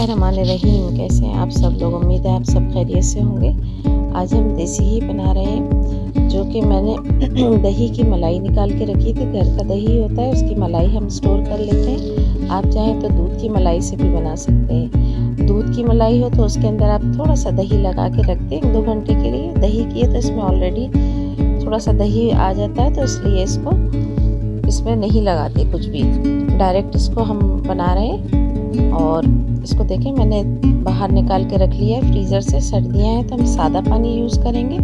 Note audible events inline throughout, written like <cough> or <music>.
रहीम कैसे हैं आप सब लोग, उम्मीद है आप सब खैरियत से होंगे। आज हम देसी ही बना रहे हैं, जो कि मैंने <clears throat> दही की मलाई निकाल के रखी थी, घर का दही होता है, उसकी मलाई हम स्टोर कर लेते हैं। आप चाहें तो दूध की मलाई से भी बना सकते हैं। दूध की मलाई हो तो उसके अंदर आप थोड़ा सा दही लगा के रख दें, दो घंटे के लिए। दही की है तो इसमें ऑलरेडी थोड़ा सा दही आ जाता है तो इसलिए इसको इसमें नहीं लगाते कुछ भी। डायरेक्ट इसको हम बना रहे हैं और इसको देखें, मैंने बाहर निकाल के रख लिया है फ्रीज़र से सर्दियाँ हैं तो हम सादा पानी यूज़ करेंगे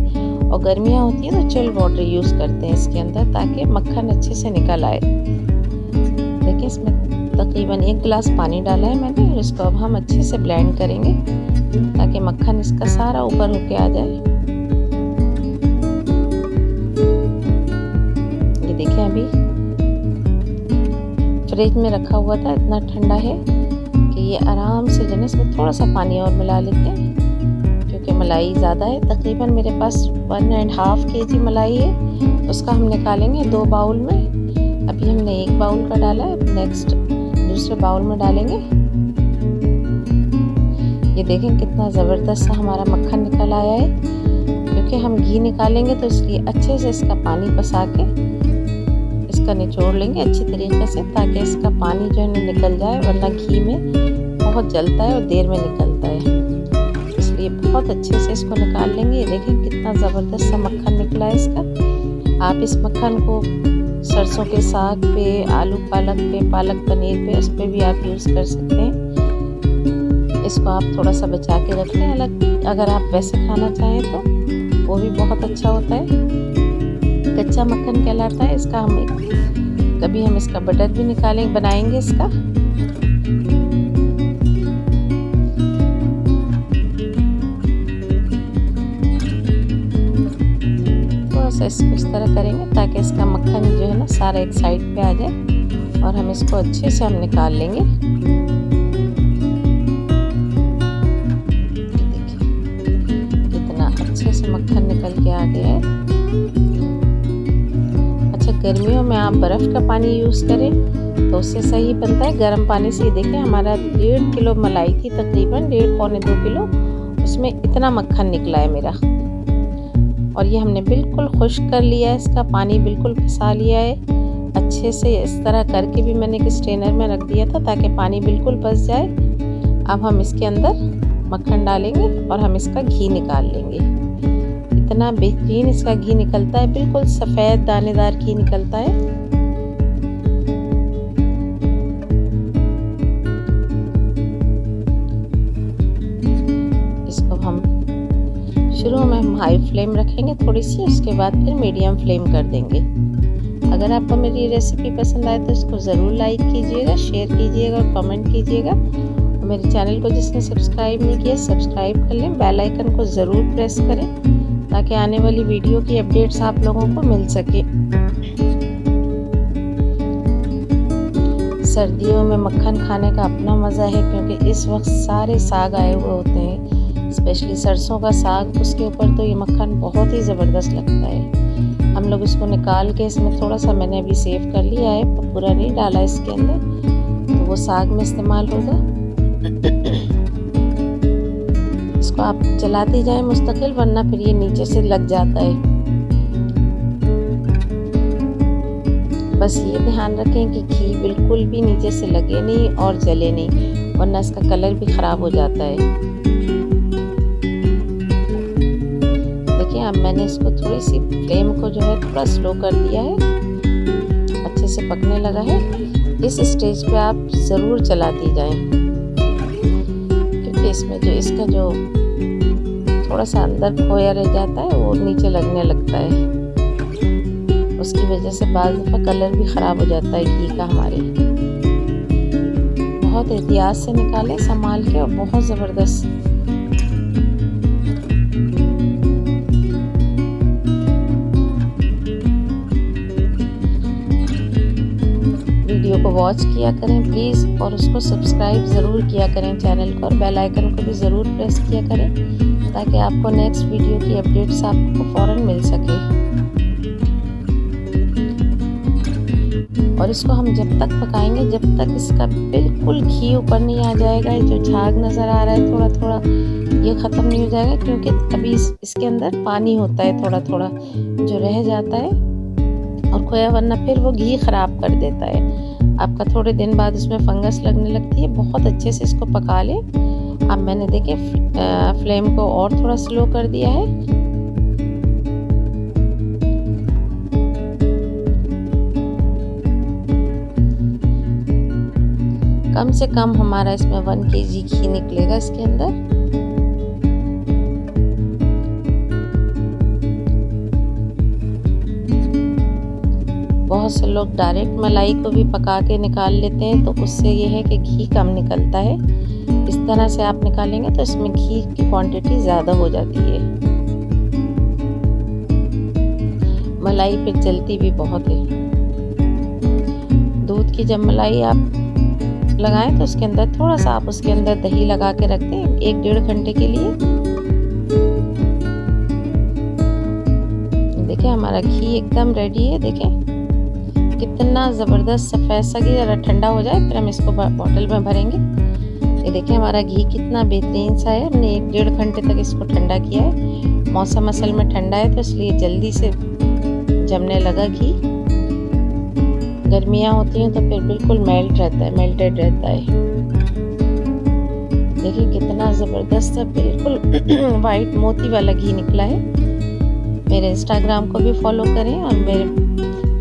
और गर्मियाँ होती हैं तो चिल्ड वाटर यूज़ करते हैं इसके अंदर ताकि मक्खन अच्छे से निकल आए। देखिए, इसमें तकरीबन एक गिलास पानी डाला है मैंने और इसको अब हम अच्छे से ब्लेंड करेंगे ताकि मक्खन इसका सारा ऊपर होके आ जाए। ये देखिए, अभी फ्रिज में रखा हुआ था, इतना ठंडा है। ये आराम से जो है इसमें थोड़ा सा पानी और मिला लेते हैं, क्योंकि मलाई ज़्यादा है। तकरीबन मेरे पास वन एंड हाफ़ के जी मलाई है। उसका हम निकालेंगे दो बाउल में। अभी हमने एक बाउल का डाला है नेक्स्ट दूसरे बाउल में डालेंगे। ये देखें कितना ज़बरदस्त सा हमारा मक्खन निकल आया है। क्योंकि हम घी निकालेंगे तो इसलिए अच्छे से इसका पानी पसा के इसका निचोड़ लेंगे अच्छी तरीके से ताकि इसका पानी जो है निकल जाए, वरना घी में बहुत जलता है और देर में निकलता है। इसलिए बहुत अच्छे से इसको निकाल लेंगे। देखें कितना ज़बरदस्त सा मक्खन निकला है इसका। आप इस मक्खन को सरसों के साग पे, आलू पालक पे, पालक पनीर पे, उस पर भी आप यूज़ कर सकते हैं। इसको आप थोड़ा सा बचा के रख लें। अलग, अगर आप वैसे खाना चाहें तो वो भी बहुत अच्छा होता है। कच्चा मक्खन कहलाता है, इसका हम कभी हम इसका बटर भी निकालेंगे बनाएँगे इसका। इसको इस तरह करेंगे ताकि इसका मक्खन जो है ना, सारा एक साइड पे आ जाए और हम इसको अच्छे से हम निकाल लेंगे। कितना अच्छे से मक्खन निकल के आ गया है। गर्मियों में आप बर्फ़ का पानी यूज़ करें तो उससे सही बनता है। गर्म पानी से देखें, हमारा डेढ़ किलो मलाई थी तकरीबन डेढ़ पौने दो किलो, उसमें इतना मक्खन निकला है मेरा। और ये हमने बिल्कुल खुश्क कर लिया है, इसका पानी बिल्कुल फंसा लिया है। अच्छे से इस तरह करके भी मैंने एक स्ट्रेनर में रख दिया था, ताकि पानी बिल्कुल फंस जाए। अब हम इसके अंदर मक्खन डालेंगे और हम इसका घी निकाल लेंगे। इतना बेहतरीन इसका घी निकलता है, बिल्कुल सफ़ेद दानेदार घी निकलता है। शुरू में हम हाई फ्लेम रखेंगे थोड़ी सी उसके बाद फिर मीडियम फ्लेम कर देंगे। अगर आपको मेरी रेसिपी पसंद आए तो इसको ज़रूर लाइक कीजिएगा शेयर कीजिएगा और कमेंट कीजिएगा। और मेरे चैनल को जिसने सब्सक्राइब नहीं किया सब्सक्राइब कर लें बेल आइकन को ज़रूर प्रेस करें। ताकि आने वाली वीडियो की अपडेट्स आप लोगों को मिल सके। सर्दियों में मक्खन खाने का अपना मज़ा है, क्योंकि इस वक्त सारे साग आए हुए होते हैं। स्पेशली सरसों का साग, उसके ऊपर तो ये मक्खन बहुत ही ज़बरदस्त लगता है। हम लोग इसको निकाल के इसमें थोड़ा सा मैंने अभी सेव कर लिया है, पूरा नहीं डाला इसके अंदर। तो वो साग में इस्तेमाल होगा। इसको आप चलाते जाए मुस्तकिल, वरना फिर ये नीचे से लग जाता है। बस ये ध्यान रखें कि घी बिल्कुल भी नीचे से लगे नहीं और जले नहीं, वरना इसका कलर भी ख़राब हो जाता है। देखिए, अब मैंने इसको थोड़ी सी फ्लेम को जो है थोड़ा स्लो कर दिया है। अच्छे से पकने लगा है। इस स्टेज पे आप ज़रूर चलाती जाएँ। क्योंकि इसमें जो, इसका जो थोड़ा सा अंदर खोया रह जाता है वो नीचे लगने लगता है। उसकी वजह से बाज़ दफ़ा कलर भी ख़राब हो जाता है घी का हमारे। बहुत एहतियात से निकालें, संभाल के और बहुत ज़बरदस्त। वीडियो को वॉच किया करें प्लीज़ और उसको सब्सक्राइब ज़रूर किया करें चैनल को और बेल आइकन को भी ज़रूर प्रेस किया करें। ताकि आपको नेक्स्ट वीडियो की अपडेट्स आपको फ़ौर मिल सके। और इसको हम जब तक पकाएँगे जब तक इसका बिल्कुल घी ऊपर नहीं आ जाएगा जो झाग नज़र आ रहा है थोड़ा थोड़ा ये ख़त्म नहीं हो जाएगा क्योंकि अभी इस, इसके अंदर पानी होता है थोड़ा थोड़ा जो रह जाता है और खोया वरना फिर वो घी ख़राब कर देता है। आपका थोड़े दिन बाद उसमें फंगस लगने लगती है बहुत अच्छे से इसको पका लें। अब मैंने देखे फ्लेम को और थोड़ा स्लो कर दिया है। कम से कम हमारा इसमें वन के जी घी निकलेगा इसके अंदर। बहुत से लोग डायरेक्ट मलाई को भी पका के निकाल लेते हैं तो उससे यह है कि घी कम निकलता है। इस तरह से आप निकालेंगे तो इसमें घी की क्वांटिटी ज़्यादा हो जाती है। मलाई फिर जलती भी बहुत है। दूध की जब मलाई आप लगाएँ तो उसके अंदर थोड़ा सा आप उसके अंदर दही लगा के रख दें एक डेढ़ घंटे के लिए। देखिए हमारा घी एकदम रेडी है, देखें। कितना ज़बरदस्त सफ़ेद सा घी ज़रा ठंडा हो जाए, फिर हम इसको बॉटल में भरेंगे। ये देखिए हमारा घी कितना बेहतरीन सा है। हमने एक डेढ़ घंटे तक इसको ठंडा किया है। मौसम असल में ठंडा है तो इसलिए जल्दी से जमने लगा घी। गर्मियाँ होती हैं तो फिर बिल्कुल मेल्ट रहता है, मेल्टेड रहता है। देखिए कितना ज़बरदस्त है, बिल्कुल <clears throat> वाइट मोती वाला घी निकला है। मेरे इंस्टाग्राम को भी फॉलो करें और मेरे,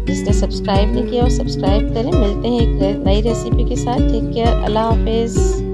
जिसने सब्सक्राइब नहीं किया, वो सब्सक्राइब करें। मिलते हैं एक नई रेसिपी के साथ। टेक केयर, अल्लाह हाफिज़।